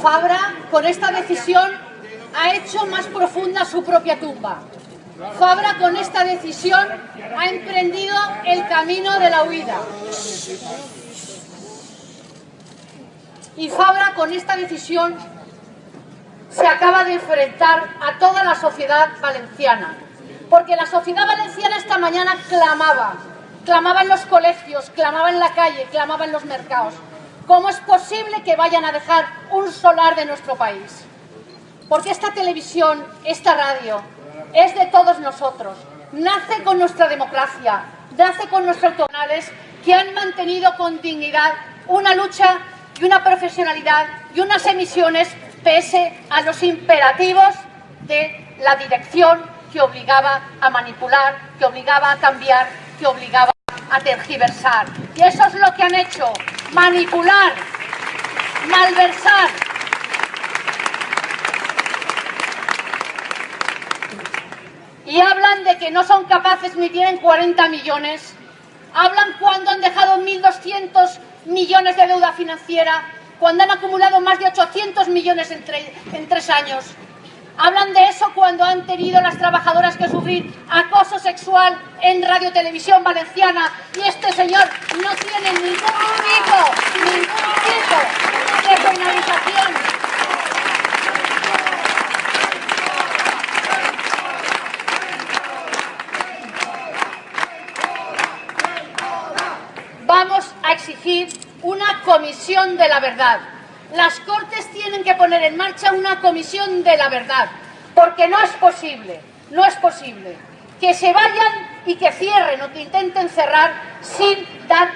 Fabra, con esta decisión, ha hecho más profunda su propia tumba. Fabra, con esta decisión, ha emprendido el camino de la huida. Y Fabra, con esta decisión, se acaba de enfrentar a toda la sociedad valenciana. Porque la sociedad valenciana esta mañana clamaba, clamaba en los colegios, clamaba en la calle, clamaba en los mercados. ¿Cómo es posible que vayan a dejar un solar de nuestro país? Porque esta televisión, esta radio, es de todos nosotros. Nace con nuestra democracia, nace con nuestros autonales que han mantenido con dignidad una lucha y una profesionalidad y unas emisiones pese a los imperativos de la dirección que obligaba a manipular, que obligaba a cambiar, que obligaba a tergiversar. Y eso es lo que han hecho, manipular, malversar. Y hablan de que no son capaces ni tienen 40 millones. Hablan cuando han dejado 1.200 millones de deuda financiera, cuando han acumulado más de 800 millones en, en tres años. Hablan de eso cuando han tenido las trabajadoras que sufrir acoso sexual en Radio Televisión Valenciana y este señor no tiene ningún tipo, ningún tipo de penalización. Vamos a exigir una comisión de la verdad las Cortes tienen que poner en marcha una comisión de la verdad, porque no es posible, no es posible que se vayan y que cierren o que intenten cerrar sin dar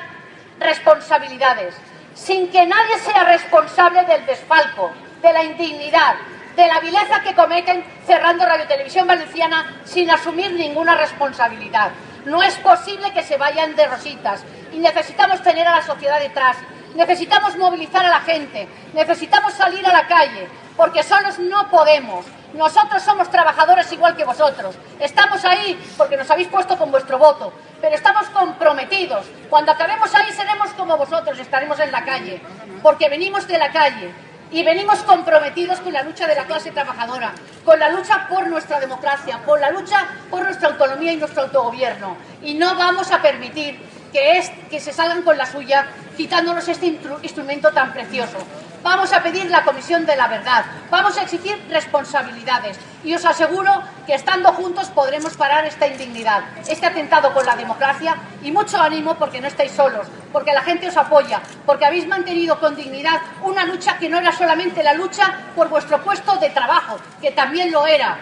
responsabilidades, sin que nadie sea responsable del desfalco, de la indignidad, de la vileza que cometen cerrando Radio Televisión Valenciana sin asumir ninguna responsabilidad. No es posible que se vayan de rositas y necesitamos tener a la sociedad detrás Necesitamos movilizar a la gente, necesitamos salir a la calle, porque solos no podemos. Nosotros somos trabajadores igual que vosotros. Estamos ahí porque nos habéis puesto con vuestro voto, pero estamos comprometidos. Cuando acabemos ahí seremos como vosotros, estaremos en la calle, porque venimos de la calle y venimos comprometidos con la lucha de la clase trabajadora, con la lucha por nuestra democracia, por la lucha por nuestra autonomía y nuestro autogobierno. Y no vamos a permitir que, es, que se salgan con la suya quitándonos este instrumento tan precioso. Vamos a pedir la Comisión de la Verdad, vamos a exigir responsabilidades. Y os aseguro que estando juntos podremos parar esta indignidad, este atentado con la democracia y mucho ánimo porque no estáis solos, porque la gente os apoya, porque habéis mantenido con dignidad una lucha que no era solamente la lucha por vuestro puesto de trabajo, que también lo era,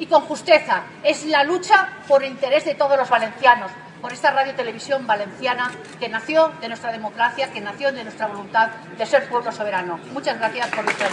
y con justeza, es la lucha por el interés de todos los valencianos, por esta radio televisión valenciana que nació de nuestra democracia, que nació de nuestra voluntad de ser pueblo soberano. Muchas gracias por vuestra.